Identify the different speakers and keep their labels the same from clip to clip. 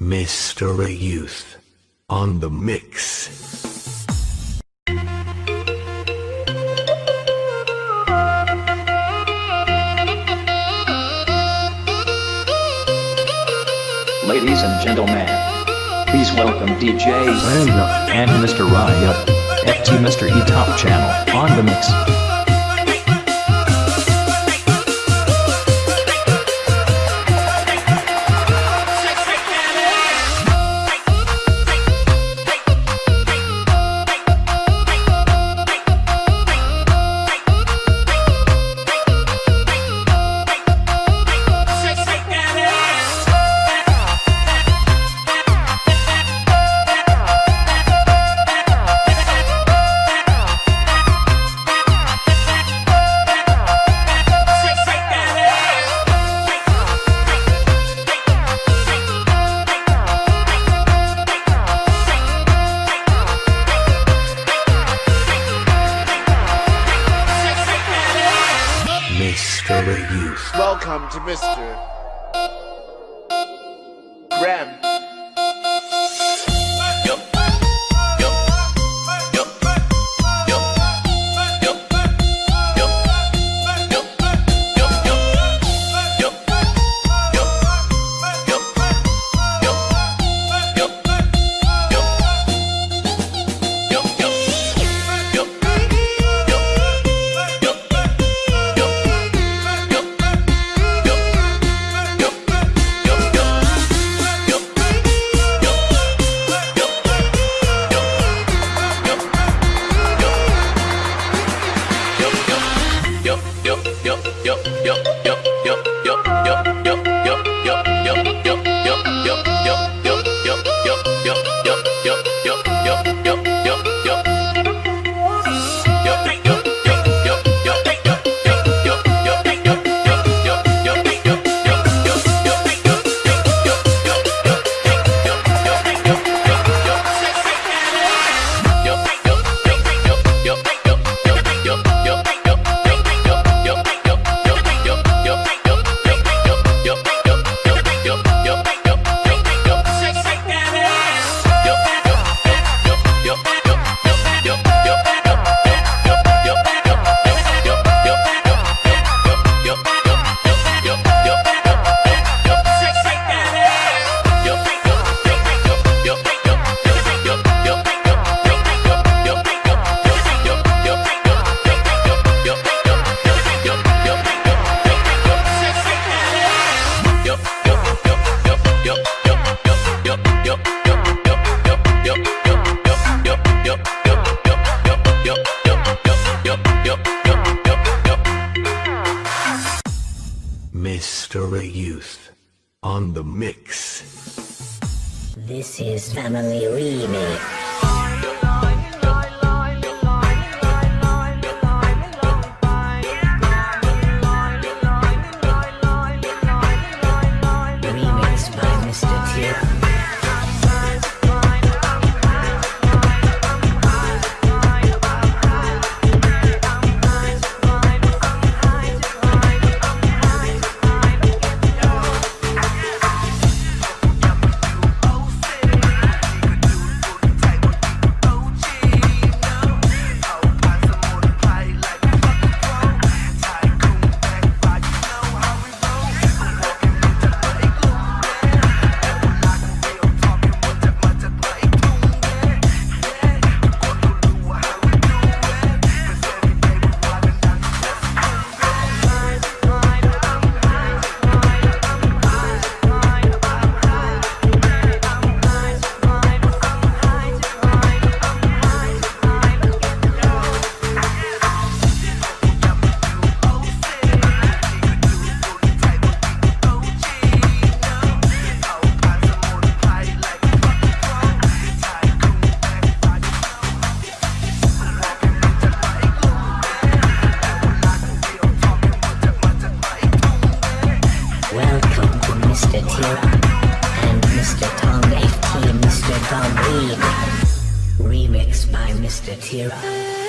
Speaker 1: Mr. Youth on the mix.
Speaker 2: Ladies and gentlemen, please welcome DJ
Speaker 3: Random.
Speaker 2: and Mr. Riot, FT Mr. E Top Channel on the mix.
Speaker 4: Welcome to Mr. よよよよ。
Speaker 1: Mr. Youth on the mix.
Speaker 5: This is Family. Remix Remix. By Mr. Tira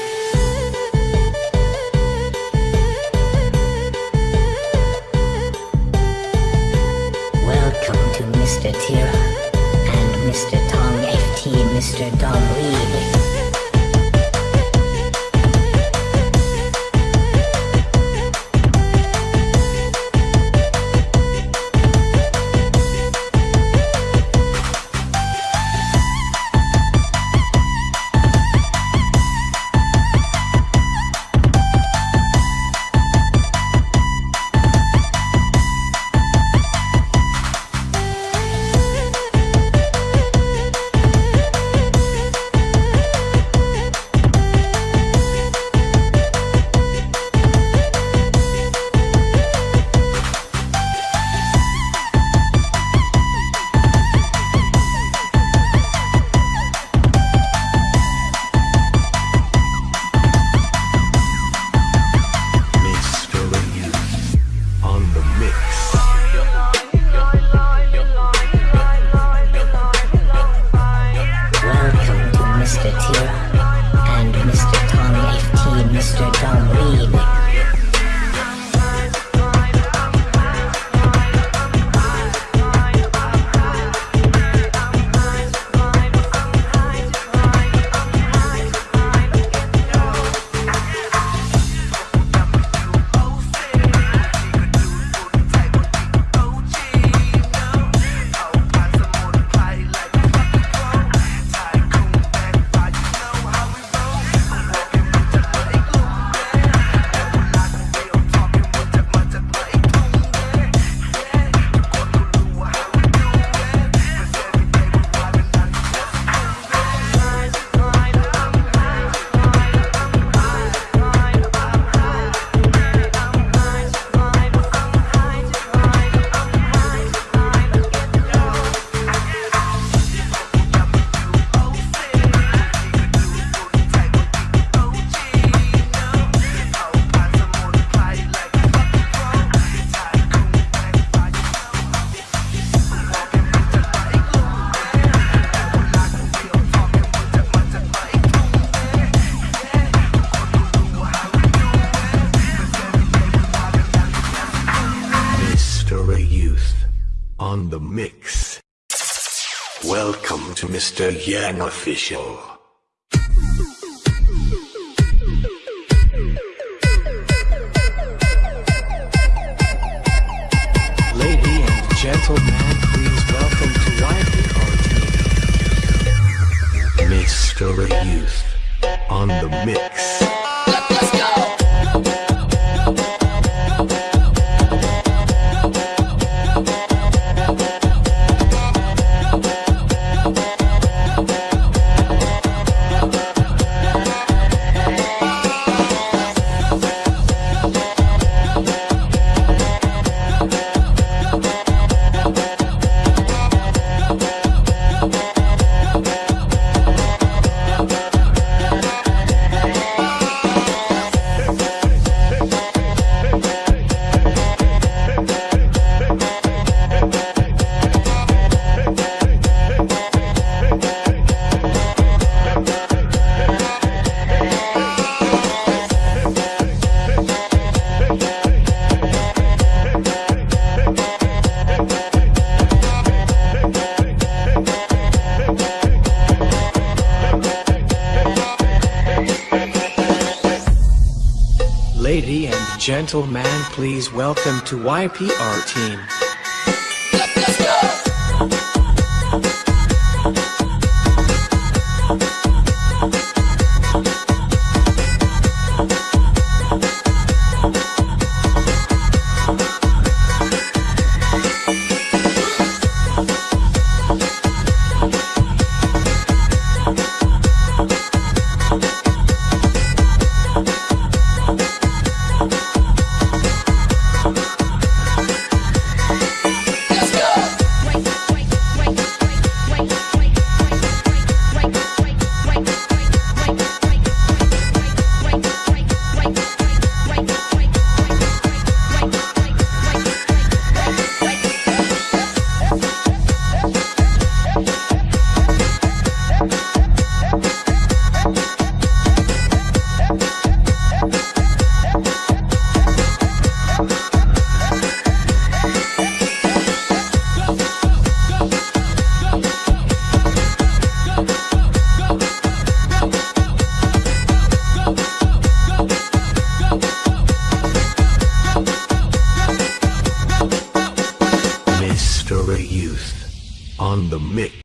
Speaker 1: mix. Welcome to Mr. Yang Official.
Speaker 3: Lady and gentlemen, please welcome to YPR team.
Speaker 1: Mr. Youth on the mix.
Speaker 3: Gentlemen, please welcome to YPR team.